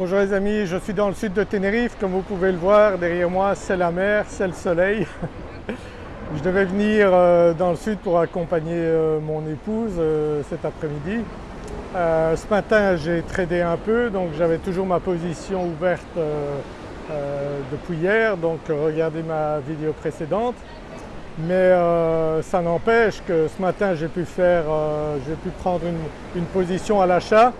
Bonjour les amis, je suis dans le sud de Tenerife, comme vous pouvez le voir derrière moi c'est la mer, c'est le soleil. je devais venir euh, dans le sud pour accompagner euh, mon épouse euh, cet après-midi. Ce matin j'ai tradé un peu donc j'avais toujours ma position ouverte depuis hier donc regardez ma vidéo précédente. Mais ça n'empêche que ce matin j'ai pu faire, j'ai pu prendre une position à l'achat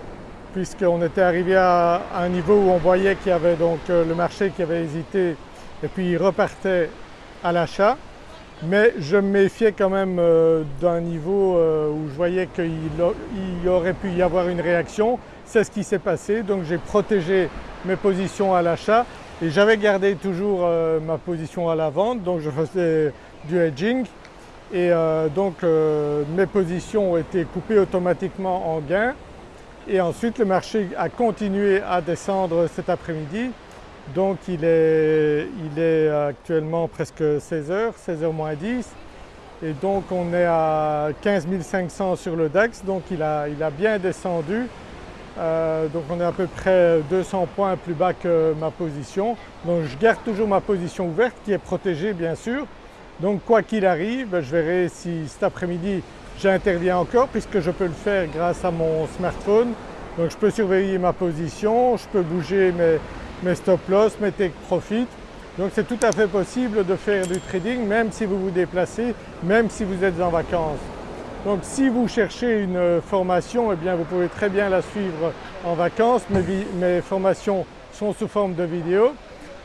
puisqu'on était arrivé à un niveau où on voyait qu'il y avait donc euh, le marché qui avait hésité et puis il repartait à l'achat. Mais je me méfiais quand même euh, d'un niveau euh, où je voyais qu'il aurait pu y avoir une réaction. C'est ce qui s'est passé donc j'ai protégé mes positions à l'achat et j'avais gardé toujours ma position à la vente donc je faisais du hedging et donc mes positions ont été coupées automatiquement en gain et ensuite le marché a continué à descendre cet après-midi. Donc il est, actuellement presque 16h, 16h moins 10 et donc on est à 15 500 sur le DAX. Donc il a, bien descendu. Euh, donc on est à peu près 200 points plus bas que ma position. Donc je garde toujours ma position ouverte qui est protégée bien sûr. Donc quoi qu'il arrive je verrai si cet après-midi j'interviens encore puisque je peux le faire grâce à mon smartphone. Donc je peux surveiller ma position, je peux bouger mes, stop loss, mes take profit. Donc c'est tout à fait possible de faire du trading même si vous vous déplacez, même si vous êtes en vacances. Donc si vous cherchez une formation, eh bien vous pouvez très bien la suivre en vacances. Mes, mes formations sont sous forme de vidéos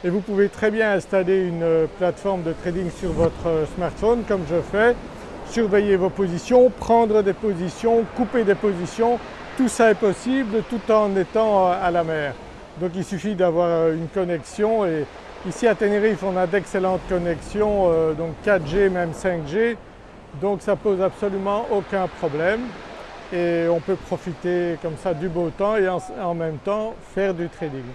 et vous pouvez très bien installer une plateforme de trading sur votre smartphone comme je fais surveiller vos positions, prendre des positions, couper des positions, tout ça est possible tout en étant à la mer. Donc il suffit d'avoir euh, une connexion et ici à Tenerife on a d'excellentes connexions, euh, donc 4G même 5G, donc ça pose absolument aucun problème et on peut profiter comme ça du beau temps et en, même temps faire du trading.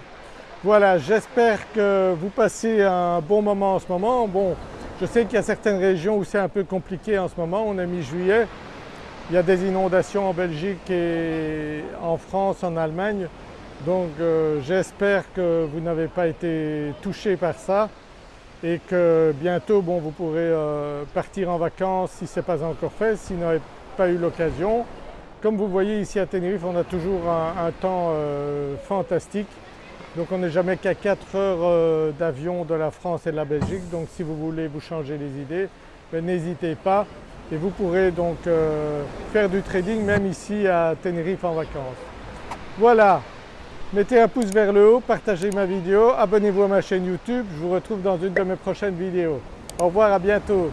Voilà, j'espère que vous passez un bon moment en ce moment. Bon, je sais qu'il y a certaines régions où c'est un peu compliqué en ce moment, on est mi-juillet, il y a des inondations en Belgique et en France, en Allemagne, donc euh, j'espère que vous n'avez pas été touché par ça et que bientôt bon, vous pourrez euh, partir en vacances si ce n'est pas encore fait, si vous n'avez pas eu l'occasion. Comme vous voyez ici à Tenerife on a toujours un, temps euh, fantastique donc on n'est jamais qu'à 4 heures euh, d'avion de la France et de la Belgique donc si vous voulez vous changer les idées, ben, n'hésitez pas et vous pourrez donc euh, faire du trading même ici à Tenerife en vacances. Voilà, mettez un pouce vers le haut, partagez ma vidéo, abonnez-vous à ma chaîne YouTube, je vous retrouve dans une de mes prochaines vidéos. Au revoir, à bientôt.